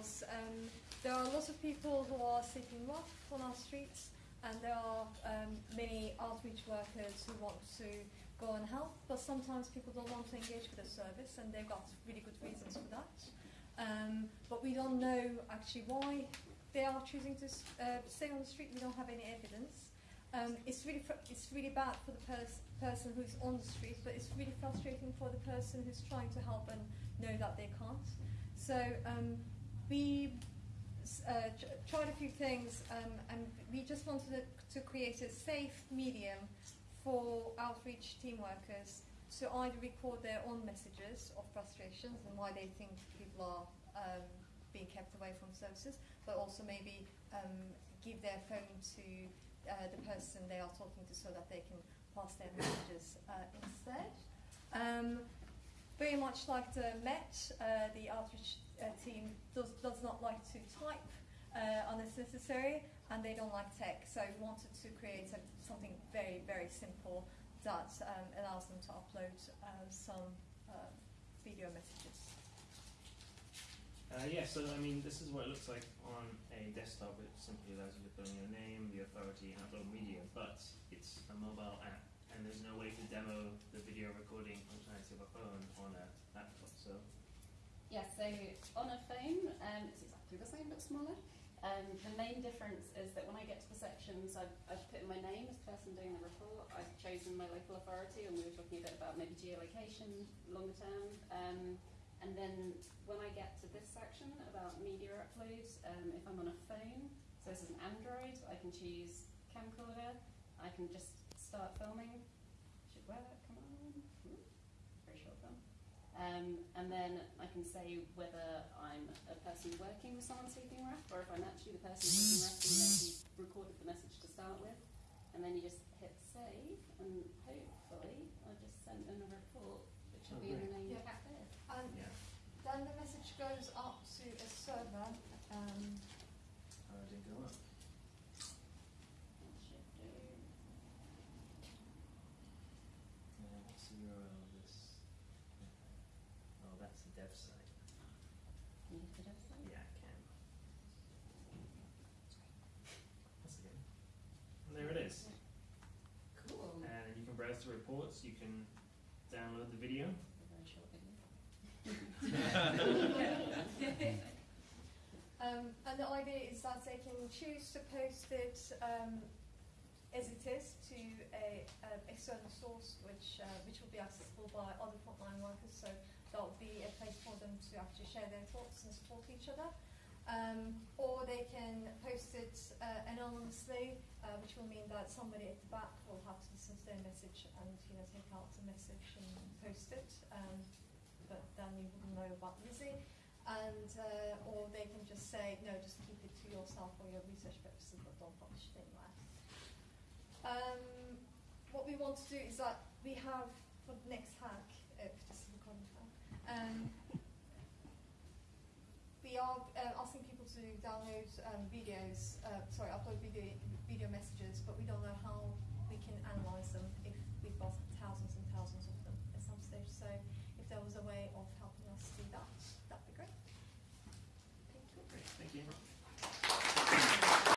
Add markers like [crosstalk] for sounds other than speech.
because um, there are lots of people who are sleeping rough on our streets, and there are um, many outreach workers who want to go and help, but sometimes people don't want to engage with the service, and they've got really good reasons for that. Um, but we don't know actually why they are choosing to uh, stay on the street. We don't have any evidence. Um, it's really it's really bad for the pers- person who's on the street, but it's really frustrating for the person who's trying to help and know that they can't. So um, we uh, ch- tried a few things, um, and we just wanted to, create a safe medium for outreach team workers to either record their own messages of frustrations and why they think people are um, being kept away from services, but also maybe um, give their phone to uh, the person they are talking to so that they can pass their messages uh, instead. Um, very much like the Met, uh, the outreach uh, team does, does not like to type uh, unless necessary, and they don't like tech. So we wanted to create a, something very, very simple that um, allows them to upload uh, some uh, video messages. Uh, yeah, so I mean, this is what it looks like on a desktop. It simply allows you to put in your name, the authority, and upload media. But it's a mobile app, and there's no way to demo the video recording functionality of a phone on a laptop. So Yeah, so on a phone, um, it's exactly the same but smaller. Um, the main difference is that when I get to the sections, I've, I've put in my name as the person doing the report. I've chosen my local authority, and we were talking a bit about maybe geolocation longer term. Um, and then when I get to this section about media uploads, um, if I'm on a phone, so this is an Android, I can choose camcorder. I can just start filming. Should that come on. Very short film. Um, and then I can say whether I'm a person working with someone sleeping rough or if I'm actually the person sleeping rough who maybe recorded the message to start with. And then you just hit save and hopefully I just sent in a report which will Oh, be in the great. main Yeah. cafe. And yeah, then the message goes up to a server. Um, how did it go up? That should do. Uh, what's the URL of this? Oh, that's the dev site. Can you hit it outside? Yeah, I can. That's okay. And there it is. Cool. And you can browse the reports. You can download the video. A very video. [laughs] Um, and the idea is that they can choose to post it um, as it is to a, a external source, which uh, which will be accessible by other frontline workers. So that will be a place for them to actually share their thoughts and support each other. Um, or they can post it uh, anonymously, uh, which will mean that somebody at the back will have to listen to their message and you know take out the message and post it. Um, but then you wouldn't know about Lizzie and uh, or they can just say no, just keep it to yourself for your research purposes, but don't publish it anywhere. Um, what we want to do is that we have for the next hack, um, we are uh, asking people to download um, videos, uh, sorry, upload video, video messages, but we don't know how we can analyze them if we've got thousands and thousands of them at some stage. So if there was a way of helping us do that, that'd be great. Thank you. Great, thank you.